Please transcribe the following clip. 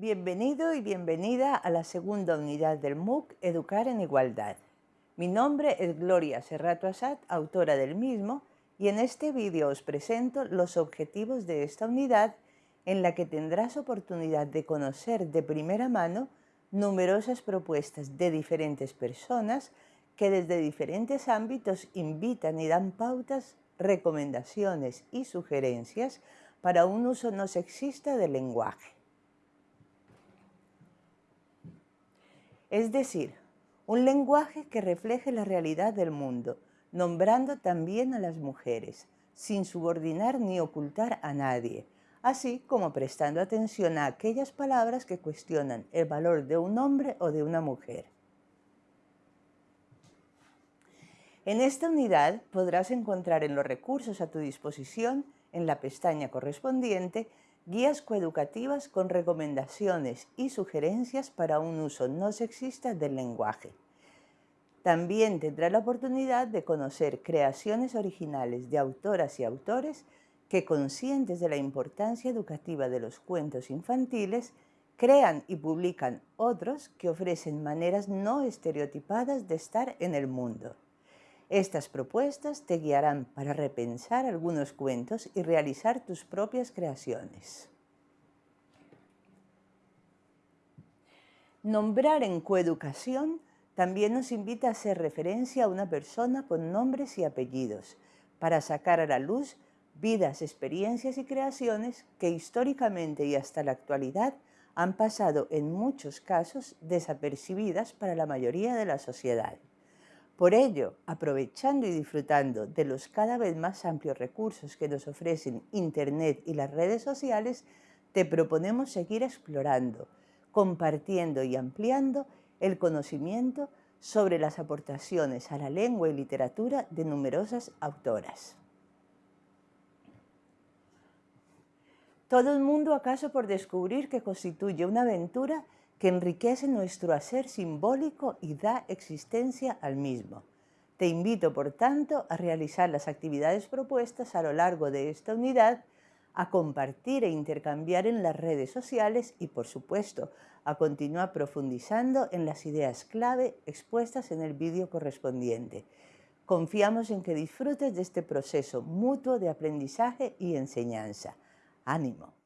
Bienvenido y bienvenida a la segunda unidad del MOOC Educar en Igualdad. Mi nombre es Gloria Serrato Asad, autora del mismo, y en este vídeo os presento los objetivos de esta unidad en la que tendrás oportunidad de conocer de primera mano numerosas propuestas de diferentes personas que desde diferentes ámbitos invitan y dan pautas, recomendaciones y sugerencias para un uso no sexista del lenguaje. Es decir, un lenguaje que refleje la realidad del mundo, nombrando también a las mujeres, sin subordinar ni ocultar a nadie, así como prestando atención a aquellas palabras que cuestionan el valor de un hombre o de una mujer. En esta unidad podrás encontrar en los recursos a tu disposición, en la pestaña correspondiente, guías coeducativas con recomendaciones y sugerencias para un uso no sexista del lenguaje. También tendrá la oportunidad de conocer creaciones originales de autoras y autores que, conscientes de la importancia educativa de los cuentos infantiles, crean y publican otros que ofrecen maneras no estereotipadas de estar en el mundo. Estas propuestas te guiarán para repensar algunos cuentos y realizar tus propias creaciones. Nombrar en coeducación también nos invita a hacer referencia a una persona con nombres y apellidos, para sacar a la luz vidas, experiencias y creaciones que históricamente y hasta la actualidad han pasado en muchos casos desapercibidas para la mayoría de la sociedad. Por ello, aprovechando y disfrutando de los cada vez más amplios recursos que nos ofrecen Internet y las redes sociales, te proponemos seguir explorando, compartiendo y ampliando el conocimiento sobre las aportaciones a la lengua y literatura de numerosas autoras. Todo el mundo acaso por descubrir que constituye una aventura que enriquece nuestro hacer simbólico y da existencia al mismo. Te invito, por tanto, a realizar las actividades propuestas a lo largo de esta unidad, a compartir e intercambiar en las redes sociales y, por supuesto, a continuar profundizando en las ideas clave expuestas en el vídeo correspondiente. Confiamos en que disfrutes de este proceso mutuo de aprendizaje y enseñanza. ¡Ánimo!